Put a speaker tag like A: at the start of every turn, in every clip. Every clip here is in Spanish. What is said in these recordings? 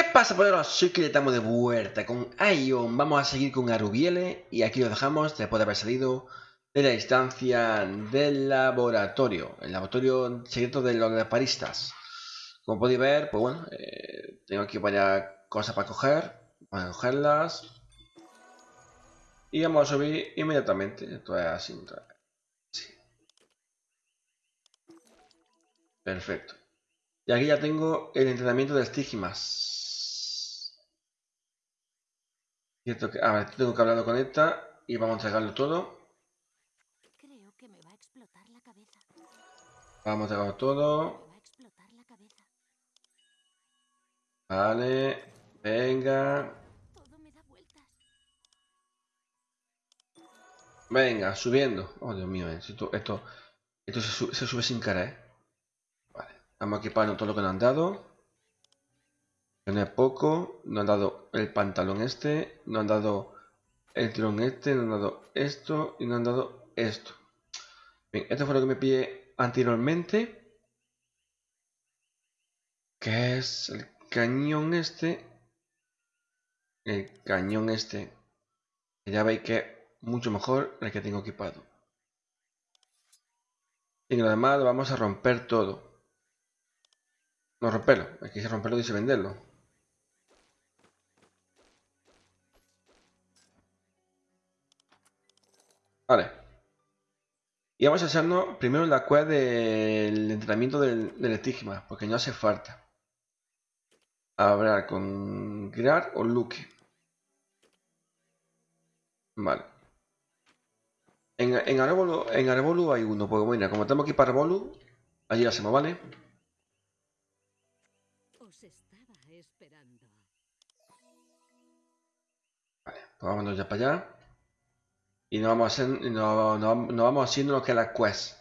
A: ¿Qué pasa, poderos? Soy que estamos de vuelta con Ion. Vamos a seguir con Arubiele y aquí lo dejamos después de haber salido de la instancia del laboratorio, el laboratorio secreto de los paristas. Como podéis ver, pues bueno, eh, tengo aquí varias cosas para coger, para cogerlas. Y vamos a subir inmediatamente. Esto es así. Perfecto. Y aquí ya tengo el entrenamiento de estigmas. Cierto que, a ver, tengo que hablar con esta y vamos a entregarlo todo.
B: Creo que me va a explotar la cabeza.
A: Vamos a entregarlo todo. Vale, venga. Venga, subiendo. Oh, Dios mío, eh, esto, esto, esto se, sube, se sube sin querer. Vale, vamos a equiparnos todo lo que nos han dado. Poco. Nos han dado el pantalón este. Nos han dado el tirón este. Nos han dado esto. Y nos han dado esto. Bien, esto fue lo que me pillé anteriormente. Que es el cañón este. El cañón este. Ya veis que es mucho mejor el que tengo equipado. Y lo demás lo vamos a romper todo. No romperlo, hay que romperlo dice venderlo. Vale. Y vamos a hacernos primero la quest del entrenamiento del, del estigma, porque no hace falta. Hablar con Grar o Luke. Vale. En, en, Arbolu, en Arbolu hay uno, pues bueno, como tenemos aquí para Arbolu, allí lo hacemos, ¿vale?
B: Os estaba esperando.
A: Vale, pues vámonos ya para allá. Y nos vamos, no, no, no vamos haciendo lo que es la quest.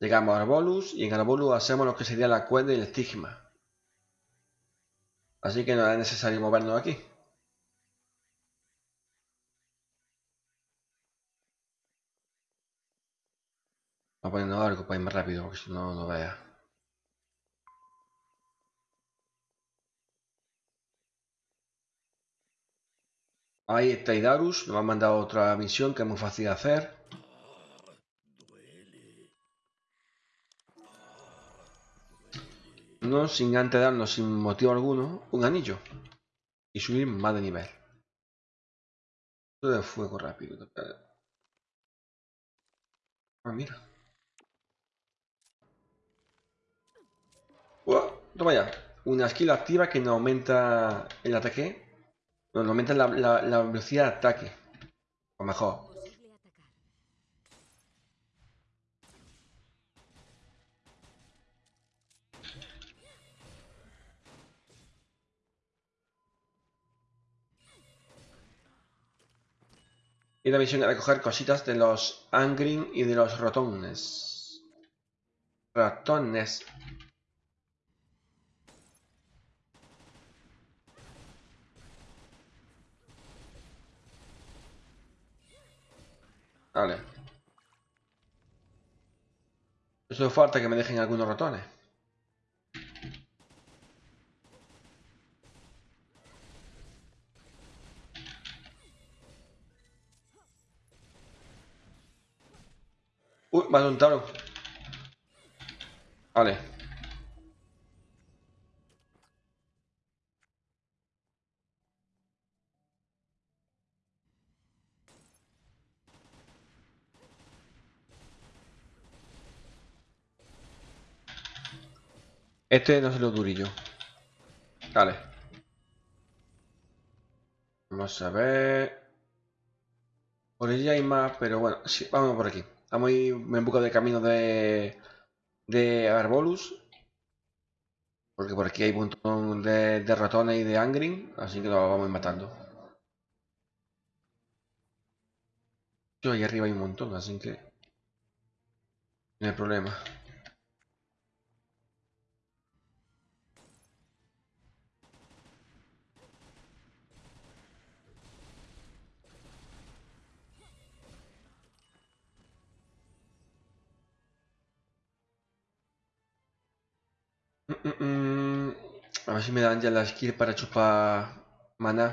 A: Llegamos a Arbolus y en Arbolus hacemos lo que sería la quest del estigma. Así que no es necesario movernos aquí. Vamos a ponernos algo para ir más rápido, porque si no, no vea. Ahí está Idarus, nos ha mandado otra misión que es muy fácil de hacer. No sin antes darnos sin motivo alguno un anillo y subir más de nivel. Todo de fuego rápido. Ah, mira. Toma ya. Una skill activa que nos aumenta el ataque nos aumenta la, la, velocidad de ataque. O mejor. Y la misión era coger cositas de los Angrin y de los ratones. Ratones. Vale. Eso falta que me dejen algunos ratones. Uy, me ha un taro. Vale. Este no se lo durillo. Vale. Vamos a ver. Por allí hay más, pero bueno, sí, vamos por aquí. Vamos a ir en busca de camino de, de Arbolus. Porque por aquí hay un montón de, ratones y de Angrin, así que lo vamos matando. Yo ahí arriba hay un montón, así que no hay problema. Mm, mm. A ver si me dan ya la skill para chupar maná.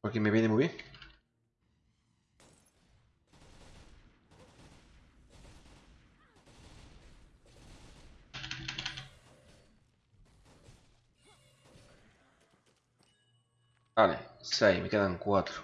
A: Porque me viene muy bien. Vale, 6, me quedan 4.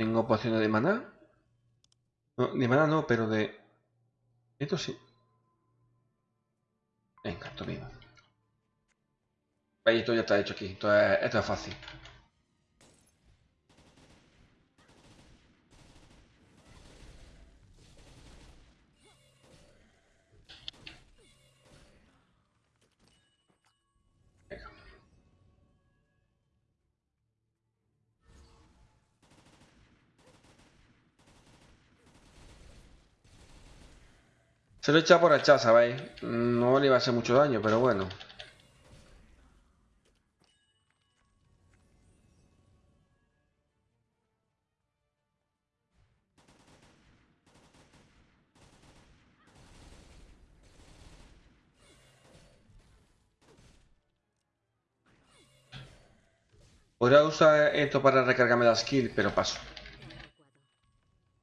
A: Tengo pociones de maná. No, de maná no, pero de... Esto sí. Venga, esto mismo. Ahí esto ya está hecho aquí. Esto es, esto es fácil. Se lo he por echar, ¿sabéis? No le iba a hacer mucho daño, pero bueno. Podría usar esto para recargarme la skill, pero paso.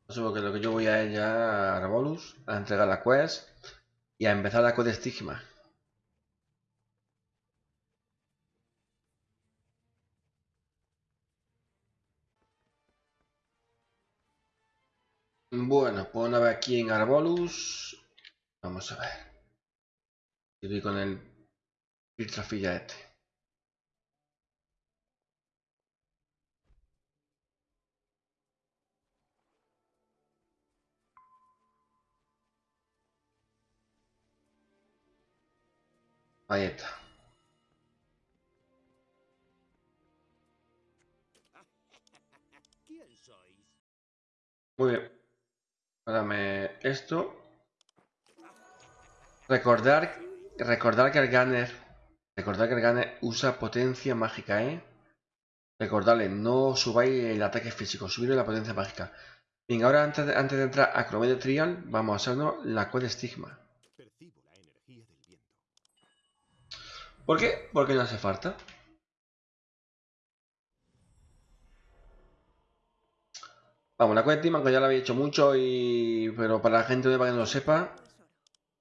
A: Paso porque lo que yo voy a ella a Arbolus, a entregar la quest y a empezar la quest de estigma. Bueno, pues una vez aquí en Arbolus, vamos a ver. Estoy con el filtrafilla este. Ahí está. Muy bien. Ahora esto. Recordar, recordar que el gunner, recordar que el gunner usa potencia mágica, ¿eh? Recordarle, no subáis el ataque físico, subir la potencia mágica. Bien, ahora antes de, entrar a Cromedia Trial, vamos a hacernos la cual estigma.
C: Percibo la energía del viento.
A: ¿Por qué? Porque no hace falta. Vamos, la cuenta aunque ya la había hecho mucho y... Pero para la gente nueva que no lo sepa...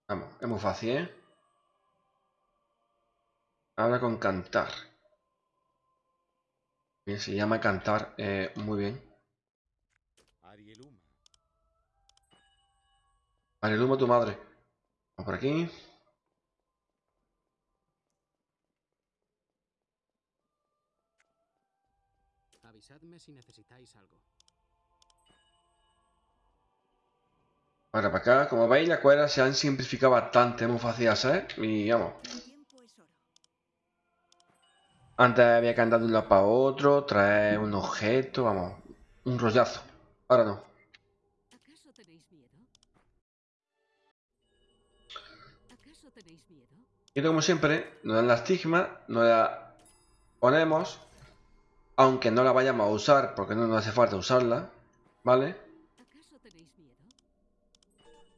A: Vamos, es muy fácil, ¿eh? Habla con cantar. Bien, se llama cantar. eh, muy bien.
C: Arieluma.
A: Tu madre. Vamos por aquí.
D: Avisadme si necesitáis algo.
A: Ahora para acá. Como veis, las cuerdas se han simplificado bastante. Es muy fácil hacer. Y vamos. Antes había que andar de un lado para otro, traer un objeto, vamos, un rollazo. Ahora no.
B: ¿Acaso tenéis miedo? ¿Acaso tenéis miedo?
A: Y como siempre, nos dan la estigma, nos la ponemos, aunque no la vayamos a usar, porque no nos hace falta usarla, ¿vale?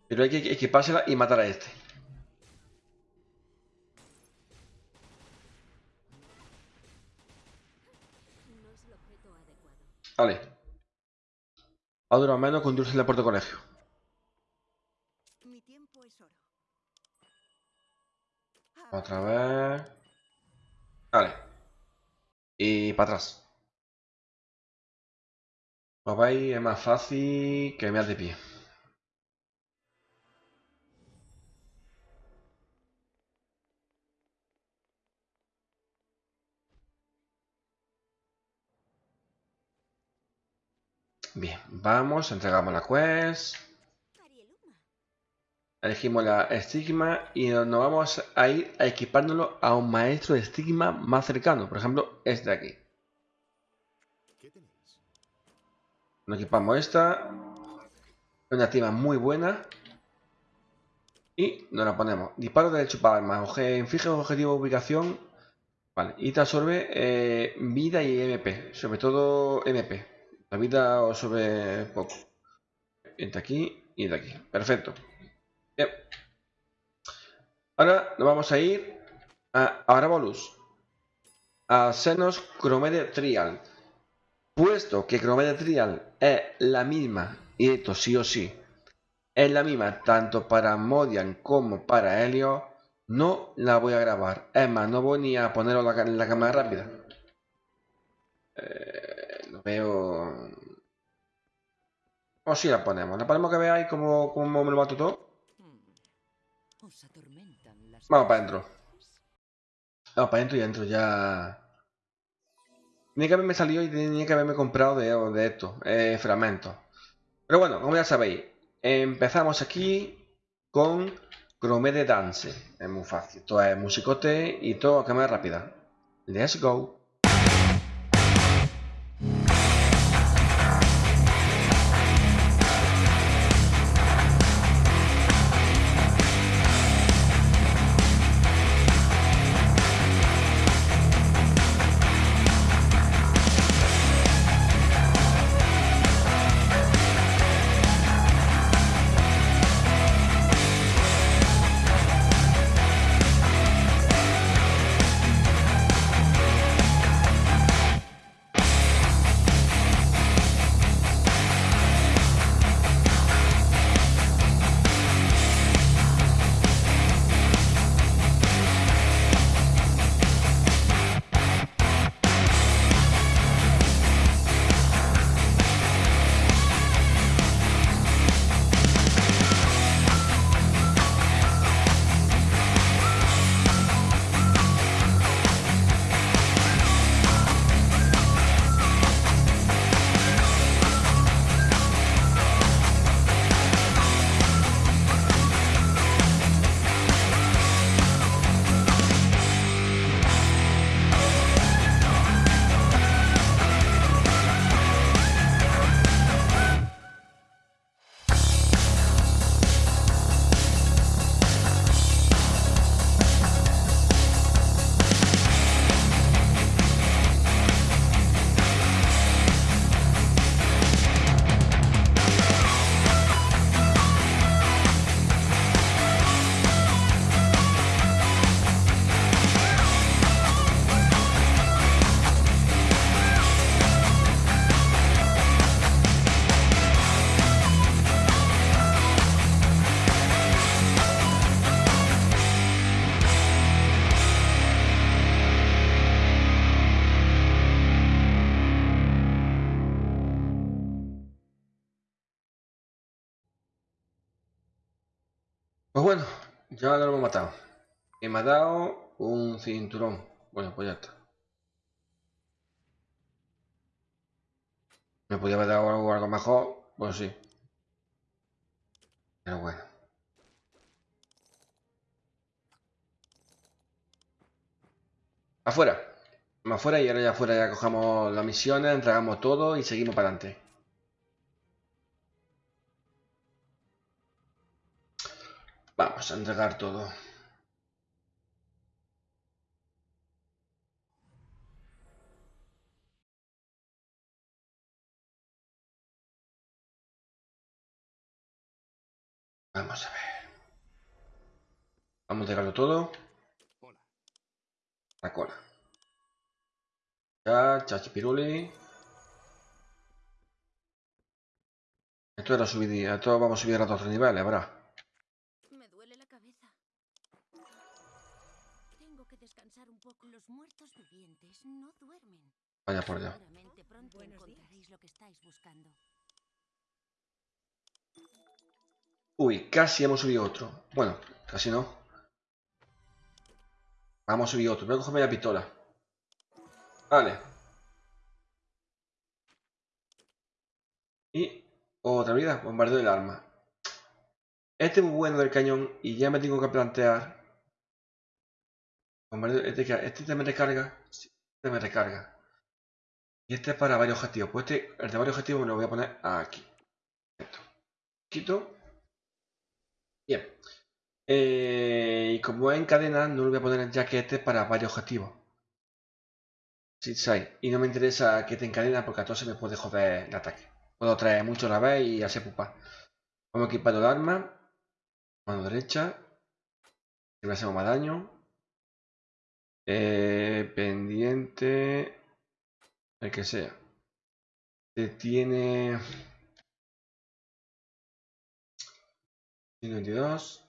A: Pero hay que equipársela y matar a este.
B: El.
A: Vale. Un dulce en la puerta de colegio. Otra vez. Vale. Y para atrás. Veis, es más fácil que me de pie. Bien, vamos, entregamos la quest. Elegimos la estigma y nos vamos a ir a equipárnoslo a un maestro de estigma más cercano. Por ejemplo, este de aquí.
C: ¿Qué ¿Qué tenéis?
A: Nos equipamos esta. Una activa muy buena. Y nos la ponemos. Disparo de chupa armas. Inflige objetivo ubicación. Vale. Y te absorbe eh, vida y MP. Sobre todo MP. La vida os sobre poco. Entre aquí y de aquí. Perfecto. Bien. Ahora nos vamos a ir a Arabolus. A Senos Cromede Trial. Puesto que Cromede Trial es la misma, y esto sí o sí, es la misma tanto para Modian como para Helio, no la voy a grabar. Es más, no voy ni a ponerlo en la cámara rápida. Eh, lo veo... O si la ponemos. La ponemos que veáis cómo, cómo me lo mato todo. Vamos para adentro. Vamos para adentro y adentro ya... Tenía que haberme salido y tenía que haberme comprado de, de esto, eh, fragmentos. Pero bueno, como ya sabéis, empezamos aquí con Cromede Dance. Es muy fácil. Esto es musicote y todo a cámara rápida. Let's go. Ya lo hemos matado. Me ha dado un cinturón. Bueno, pues ya está. Me podía haber dado algo, algo mejor, pues sí. Pero bueno. Afuera. Afuera y ahora ya afuera ya cogemos las misiones, entregamos todo y seguimos para adelante. Vamos a entregar todo. Vamos a ver. Vamos a entregarlo todo. La cola. Ya, chachipiruli. Esto era subir, esto vamos a subir a otros niveles, ¿verdad? Vaya por allá. Uy, casi hemos subido otro. Bueno, casi no. Vamos a subir otro. Voy a cogerme la pistola. Vale. Y otra vida, bombardeo del arma. Este es muy bueno del cañón y ya me tengo que plantear. Bombardeo, este, que- este te me recarga. Sí, este me recarga. Y este es para varios objetivos. Pues este, el de varios objetivos me lo voy a poner aquí. Quito. Bien. Eh, y como es en cadena, no lo voy a poner ya que este es para varios objetivos. Y no me interesa que te encadena porque a todos se me puede joder el ataque. Puedo traer mucho a la vez y hacer pupa. Vamos a equipar el arma. Mano derecha. Que me hacemos más daño. Eh, pendiente. El que sea. Te tiene. 122.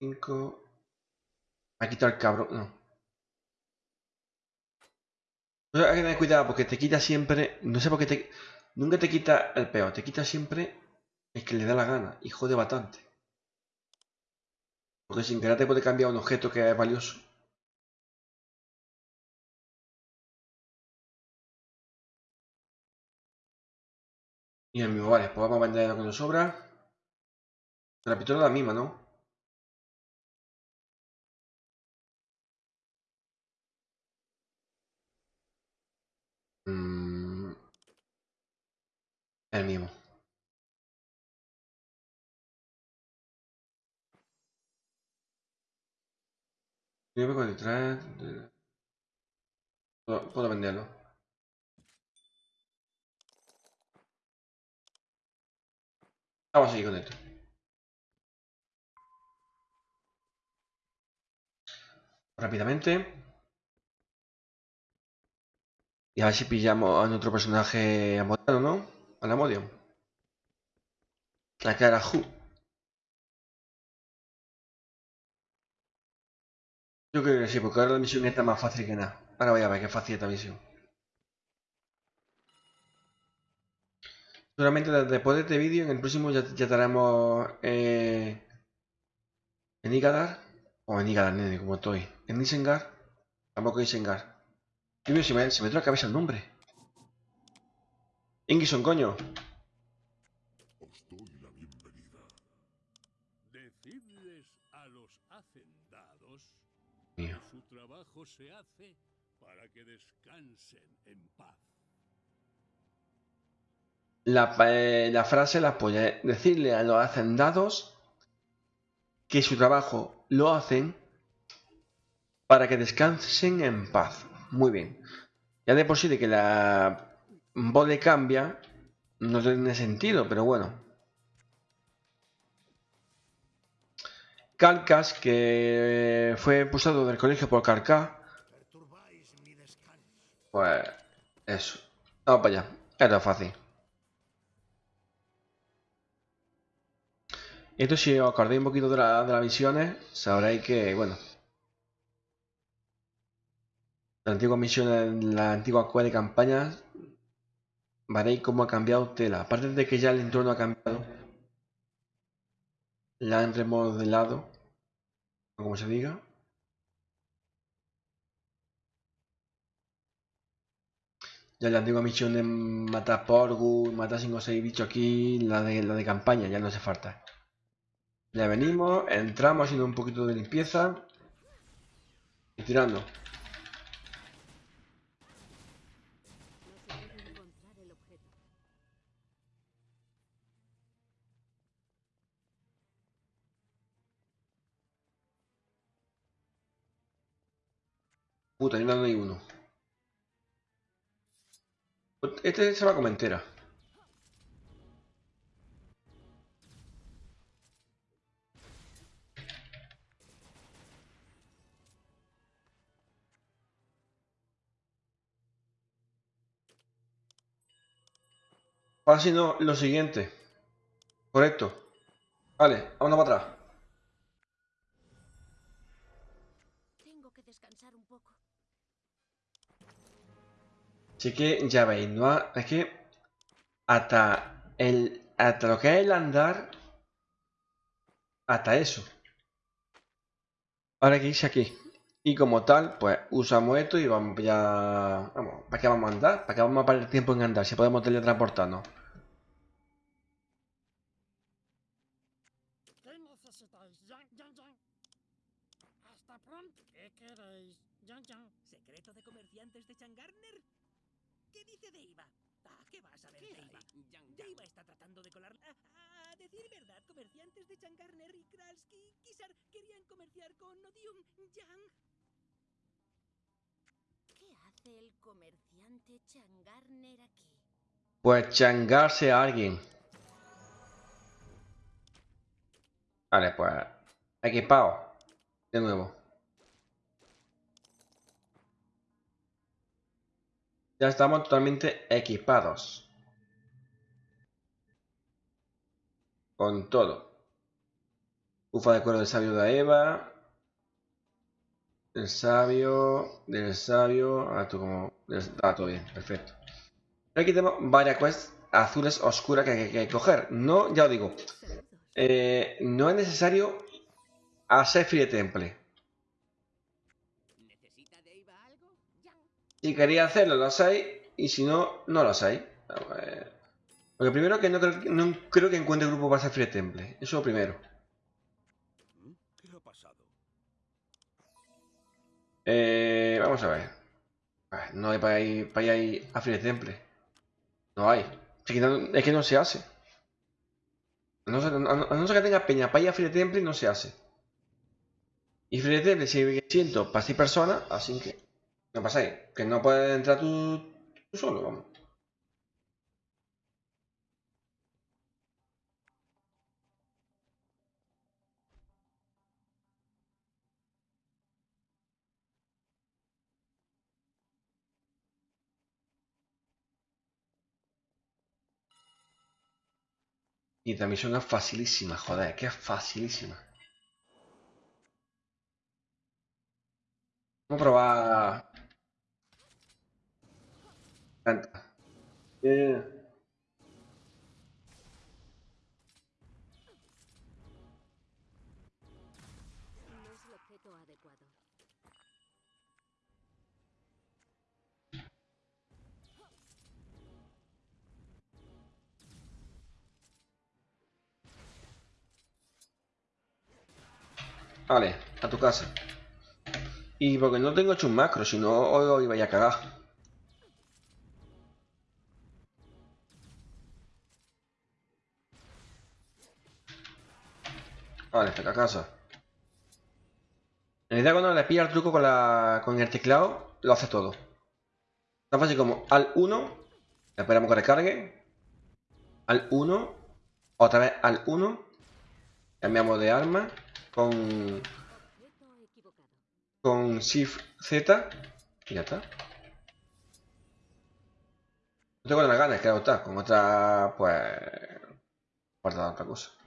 A: 5. Me ha quitado el cabrón. No. No, hay que tener cuidado porque te quita siempre. No sé por qué te. Nunca te quita el peor, te quita siempre el que le da la gana y jode bastante. Porque sin querer te puede cambiar un objeto que es valioso. Y el mismo, vale, pues vamos a vender lo que nos sobra. La pistola es la misma, ¿no? Mm. El mismo. Yo con detrás. Puedo, puedo venderlo. Vamos a seguir con esto. Rápidamente. Y a ver si pillamos a nuestro personaje amodano, ¿no? A la Modio. La cara Hu. Yo creo que sí, porque ahora la misión está más fácil que nada. Ahora voy a ver qué fácil esta misión. Seguramente después de este vídeo, en el próximo ya, ya estaremos eh, en Igadar. O en Igadar, nene, como estoy. En Isengar. Tampoco Isengar. Se me, se me trae la cabeza el nombre. Ingison, coño.
C: Os doy la bienvenida.
E: Decidles a los hacendados
A: Mío.
E: que su trabajo se hace para que descansen en paz.
A: La, eh, la frase la apoya. Decirle a los hacendados que su trabajo lo hacen para que descansen en paz. Muy bien. Ya de por sí que la voz cambia, no tiene sentido, pero bueno. Calcas, que fue expulsado del colegio por Carcá. Pues eso. Vamos para allá. Era fácil. Esto si os acordáis un poquito de, la- de las misiones, sabréis que, bueno, las antiguas misiones, las antiguas quests de campañas, veréis cómo ha cambiado tela. Aparte de que ya el entorno ha cambiado, la han remodelado, como se diga. Ya la antigua misión de matar Porgus, matar 5 o 6 bichos aquí, la de, la de campaña, ya no hace falta. Ya venimos, entramos haciendo un poquito de limpieza y tirando. Puta, no hay uno. Este se va como entera. Ahora sí, no, lo siguiente. Correcto. Vale, vámonos para atrás.
B: Tengo que descansar un poco.
A: Así que ya veis, no es que hasta el hasta lo que es el andar hasta eso. Ahora que irse aquí. Y como tal, pues usamos esto y vamos ya. Vamos, ¿para qué vamos a andar? ¿Para qué vamos a perder tiempo en andar? Si podemos teletransportarnos.
F: ¿Qué necesitáis? Yang, yang, yang. Hasta pronto. ¿Qué queréis? Yang, yang.
G: ¿Secreto de comerciantes de Changarner? ¿Qué dice Deiva? Ah, ¿qué vas a ver,
D: ¿Qué
G: Deiva? Deiva está tratando de colar... Ah, a decir verdad, comerciantes de Changarner y Kralski, Kisar, querían comerciar con Odium Yang.
B: ¿Qué hace el comerciante Changarner aquí?
A: Pues changarse a alguien. Vale, pues equipado. De nuevo. Ya estamos totalmente equipados. Con todo. Ufa de cuero del sabio de Eva. Del sabio. Del sabio. Ah, tú como. Ah, todo bien, perfecto. Aquí tenemos varias quests azules oscuras que hay que, coger. No, ya os digo. Eh, no es necesario hacer Free Temple.
D: ¿Necesita Deiva algo?
A: Si queréis hacerlo, lo hacéis. Y si no, no a ver. Porque primero que no creo, no creo que encuentre grupo para hacer Free Temple. Eso es lo primero.
C: ¿Qué ha pasado?
A: Vamos a ver. No hay para ir, para ir a Free Temple. No hay. Es que no, se hace. A no, ser, que tenga peña para ir a Free Temple, no se hace. Y Free Temple si siento para 6 personas, así que no pasáis. Que no puedes entrar tú, solo, vamos. Y la misión es facilísima, joder, que es facilísima. Vamos a probar. Canta. Eh,
B: No es el objeto adecuado.
A: Vale, a tu casa. Y porque no tengo hecho un macro, si no hoy iba a cagar. Vale, está a casa. En realidad cuando le pilla el truco con, la, con el teclado, lo hace todo. Tan fácil como al 1, esperamos que recargue. Al 1, otra vez al 1, cambiamos de arma con, con Shift Z y ya está. No tengo las ganas, claro está, con otra, pues, guardar otra cosa.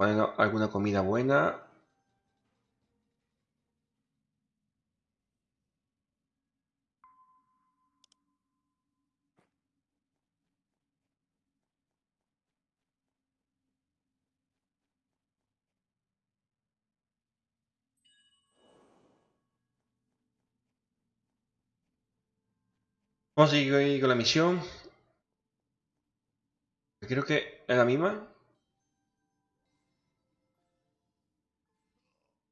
A: Bueno, alguna comida buena. Vamos a seguir con la misión. Creo que es la misma.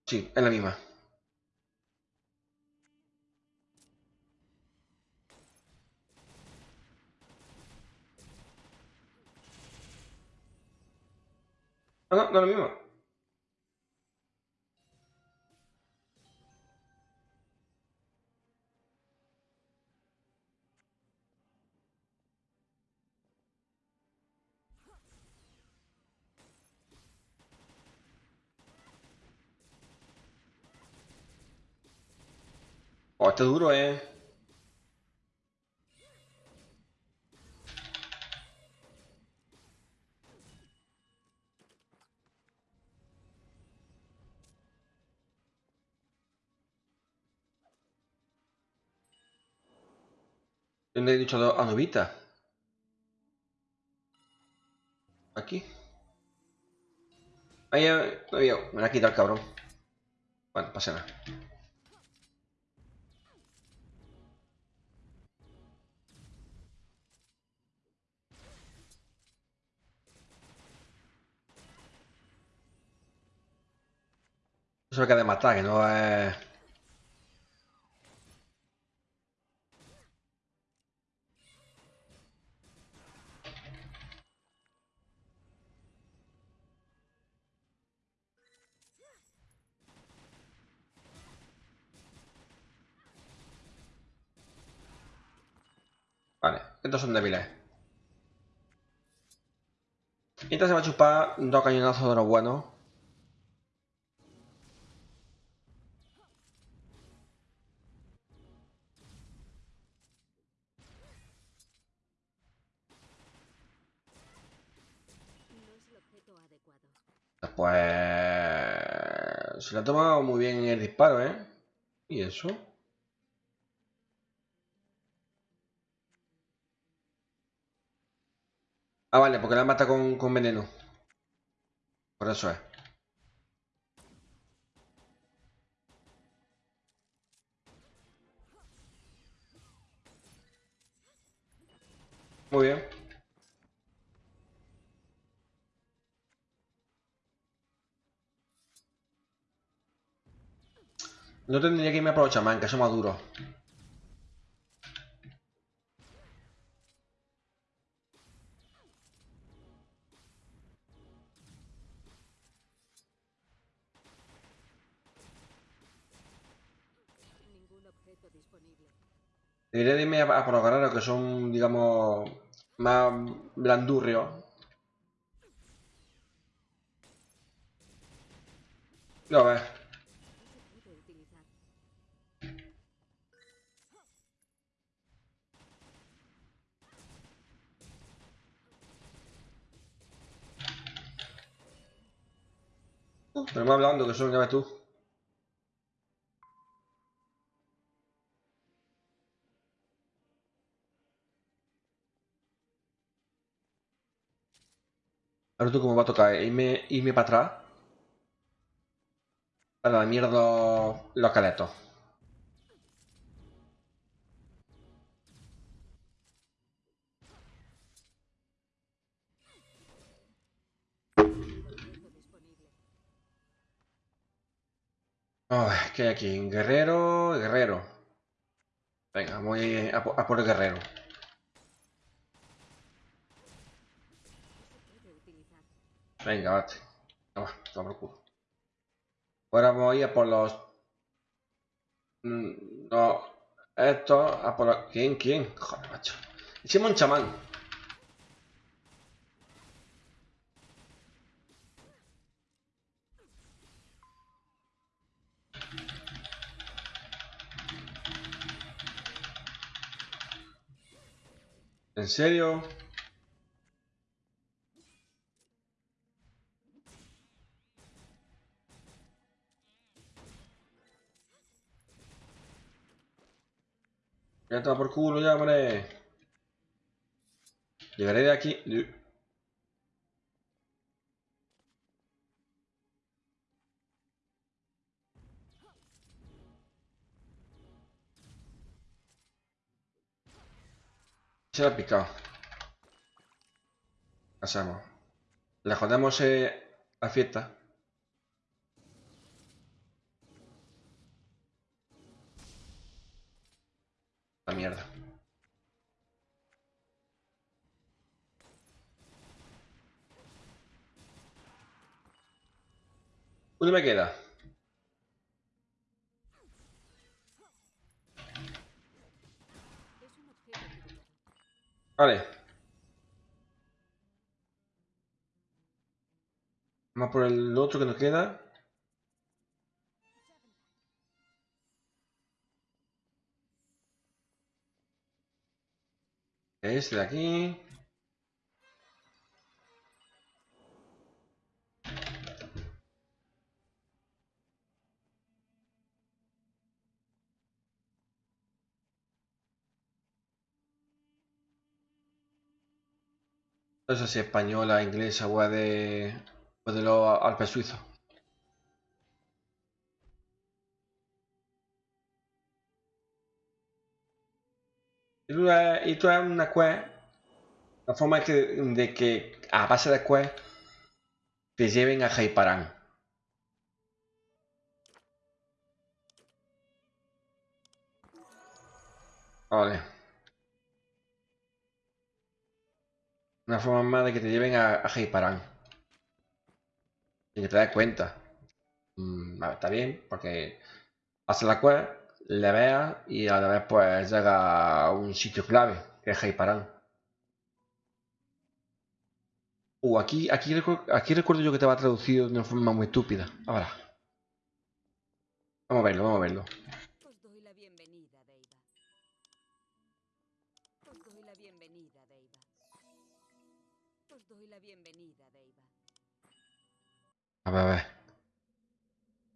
A: Sí, es la misma. Ah, no, no es la misma. Este duro, eh. ¿Dónde he dicho a Nubita? Aquí. Ahí eh, no había. Me la ha quitado el cabrón. Bueno, pasa nada. Eso que de matar, que no es... Vale, estos son débiles. Y esta se va a chupar dos cañonazos de los buenos. Ha tomado muy bien el disparo, ¿eh? ¿Y eso? Ah, vale, porque la mata con, con veneno. Por eso es. Muy bien. No tendría que irme por chamán, que son más duros. Debería de irme a, a por los guerreros que son, digamos, más blandurrios.
B: No
A: Pero más blando que son, ya ves tú. Ahora tú cómo va a tocar, irme, irme para atrás. Para la mierda los caletos. Oh, ¿Qué hay aquí? Guerrero, guerrero. Venga, voy a, a por el guerrero. Venga, vate. Toma, toma por culo. Ahora voy a por los... Mm, No, esto, a por los... ¿Quién, quién? Joder, macho. Hicimos un chamán. ¿En serio? Ya está por culo ya, hombre. Llegaré de aquí. Se la ha picado. ¿Qué hacemos? Le jodemos eh, la fiesta. La mierda. ¿Dónde me queda? Vale. Vamos por el otro que nos queda. Este de aquí. No sé si española, inglesa o de, o de los Alpes suizos. Y tú, eh, y tú es una quest, la forma de que a base de quest te lleven a Jaiparán. Vale. Una forma más de que te lleven a, a Heiparan. Y que te des cuenta. Mm, está bien, porque hace la quest, le veas y a la vez pues llega a un sitio clave, que es Heiparan. Uh, aquí, aquí, aquí recuerdo yo que te va traducido de una forma muy estúpida. Ahora. Vamos a verlo, vamos a verlo.
B: Os doy la bienvenida, Deiva.
A: A ver, a ver.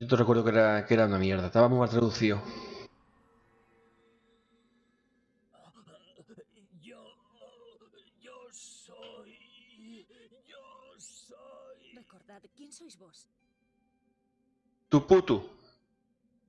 A: Yo te recuerdo que era, que era una mierda. Estaba muy mal traducido.
C: Yo. Yo soy. Yo soy.
B: Recordad, ¿quién sois vos?
A: Tu puto.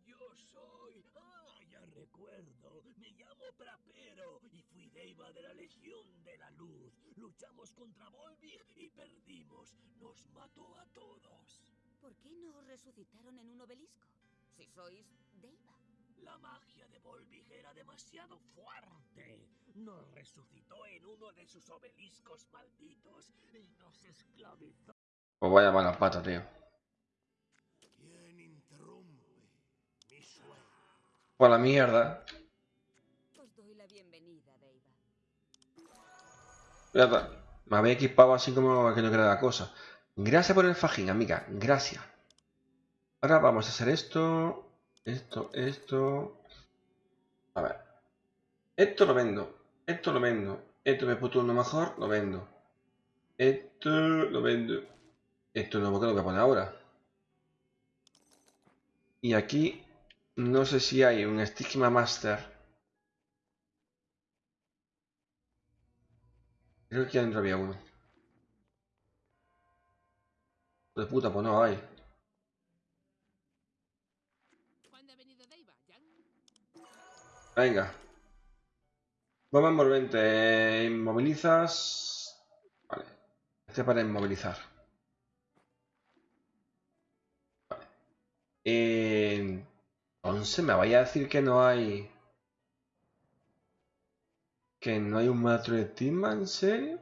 C: Yo soy. Ah, ya recuerdo. Me llamo Prapero y fui Deiva de la Legión de la Luz. Luchamos contra Volvig y perdimos. Nos mató a todos.
B: ¿Por qué no os resucitaron en un obelisco? Si sois Deiva.
C: La magia de Volvig era demasiado fuerte. Nos resucitó en uno de sus obeliscos malditos y nos esclavizó.
A: Pues vaya mala pata, tío.
C: ¿Quién interrumpe mi sueño?
A: Por la mierda. Me había equipado así como que no quería la cosa. Gracias por el fajín, amiga. Gracias. Ahora vamos a hacer esto. Esto, esto. A ver. Esto lo vendo. Esto lo vendo. Esto me puto uno mejor, lo vendo. Esto lo vendo. Esto nuevo que lo voy a poner ahora. Y aquí no sé si hay un Stigma Master. Creo que adentro había uno. De puta, pues no hay. Venga. Bomba envolvente. Inmovilizas. Vale. Este para inmovilizar. Vale. Eh, entonces me vaya a decir que no hay. Que no hay un maestro de Tima, ¿en serio?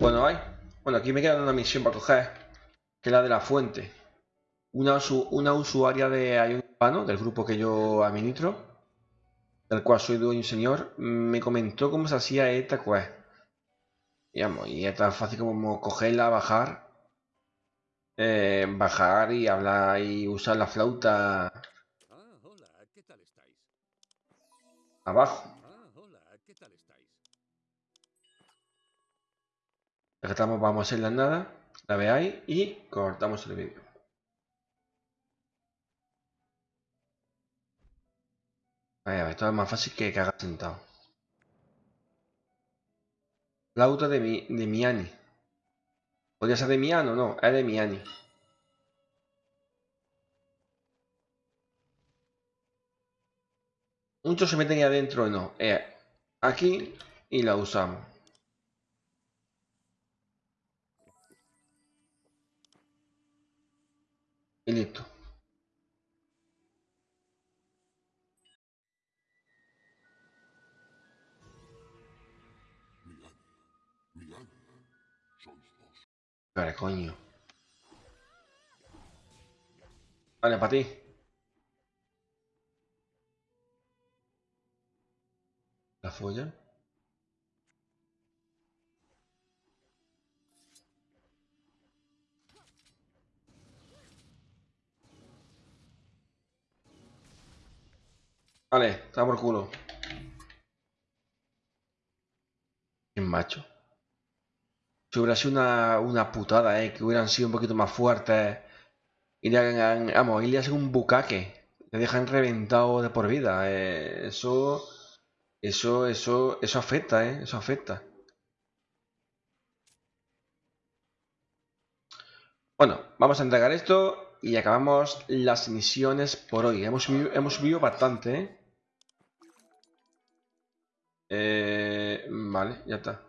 A: Bueno, hay. Bueno, aquí me queda una misión para coger. Que es la de la fuente. Una, usu- una usuaria de Ion del grupo que yo administro, del cual soy dueño y señor, me comentó cómo se hacía esta quest. Y es tan fácil como cogerla, bajar, eh, bajar y hablar y usar la flauta
E: Ah, hola, ¿qué tal estáis?
A: abajo.
E: Ah, hola, ¿qué tal estáis?
A: Estamos, vamos a hacerla en nada, la veáis y cortamos el vídeo. A esto es más fácil que cagar sentado. Flauta de, mi, de Miani. ¿Podría ser de Miano? No, es de Miani. Muchos se meten adentro, no. Es aquí y la usamos. Y listo. Vale, coño. Vale, para ti. La folla. Vale, está por culo. Qué macho. Si hubiera sido una, una putada, eh, que hubieran sido un poquito más fuertes. Y le hagan, vamos, y le hacen un bucaque. Le dejan reventado de por vida. eh, eso, eso, eso, eso afecta, eh, eso afecta. Bueno, vamos a entregar esto y acabamos las misiones por hoy. Hemos subido, hemos subido bastante, ¿eh? Eh, Vale, ya está.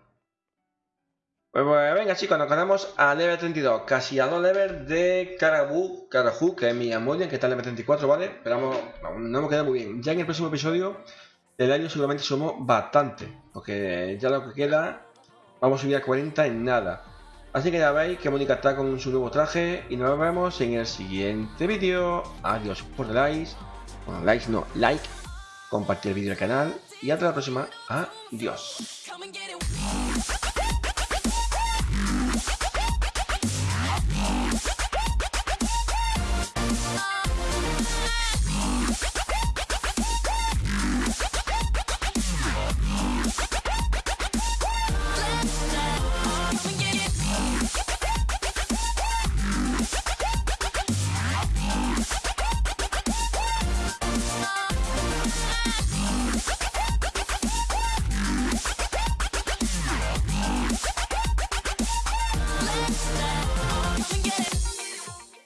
A: Pues, pues, venga chicos, nos quedamos a level 32, casi a dos levels de Karabu, Karahu, que es mi Amolian, que está en level 34, ¿vale? Pero vamos, no hemos quedado muy bien. Ya en el próximo episodio del año seguramente somos bastante, porque ya lo que queda, vamos a subir a 40 en nada. Así que ya veis que Mónica está con su nuevo traje y nos vemos en el siguiente vídeo. Adiós por likes, bueno, likes no, like, compartir el vídeo al canal y hasta la próxima. Adiós.